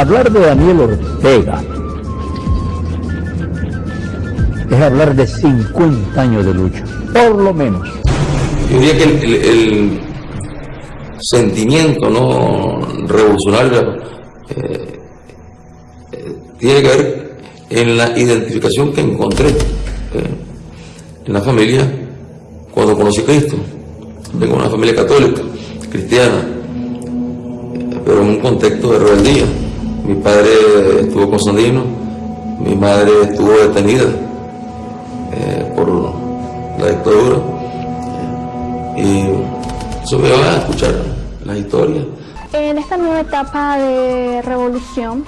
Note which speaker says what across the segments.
Speaker 1: Hablar de Daniel Ortega es hablar de 50 años de lucha, por lo menos.
Speaker 2: Yo diría que el, sentimiento no revolucionario eh, eh, tiene que ver en la identificación que encontré eh, en la familia cuando conocí a Cristo. Vengo de una familia católica, cristiana, pero en un contexto de rebeldía. Mi padre estuvo con Sandino, mi madre estuvo detenida por la dictadura y eso me va a escuchar las historias.
Speaker 3: En esta nueva etapa de revolución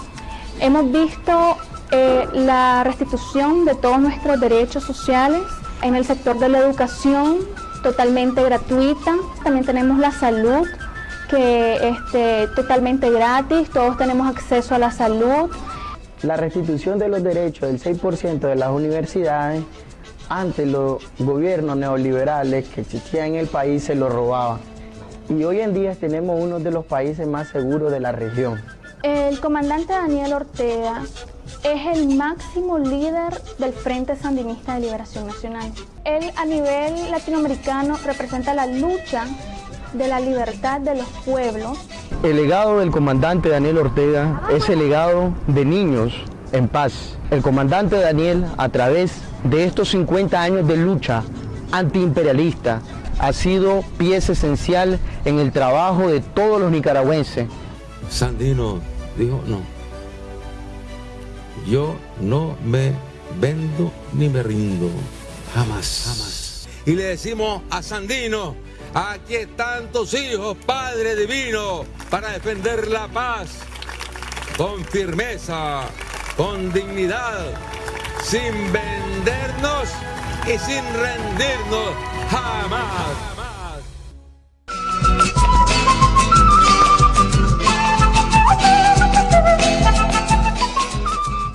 Speaker 3: hemos visto eh, la restitución de todos nuestros derechos sociales en el sector de la educación totalmente gratuita, también tenemos la salud que este, totalmente gratis, todos tenemos acceso a la salud.
Speaker 4: La restitución de los derechos del 6% de las universidades antes los gobiernos neoliberales que existían en el país se lo robaban. Y hoy en día tenemos uno de los países más seguros de la región.
Speaker 3: El comandante Daniel Ortega es el máximo líder del Frente Sandinista de Liberación Nacional. Él a nivel latinoamericano representa la lucha de la libertad de los pueblos.
Speaker 4: El legado del comandante Daniel Ortega es el legado de niños en paz. El comandante Daniel, a través de estos 50 años de lucha antiimperialista, ha sido pieza esencial en el trabajo de todos los nicaragüenses.
Speaker 2: Sandino dijo, no, yo no me vendo ni me rindo, jamás, jamás. Y le decimos a Sandino, aquí están tus hijos, Padre Divino, para defender la paz con firmeza, con dignidad, sin vendernos y sin rendirnos jamás.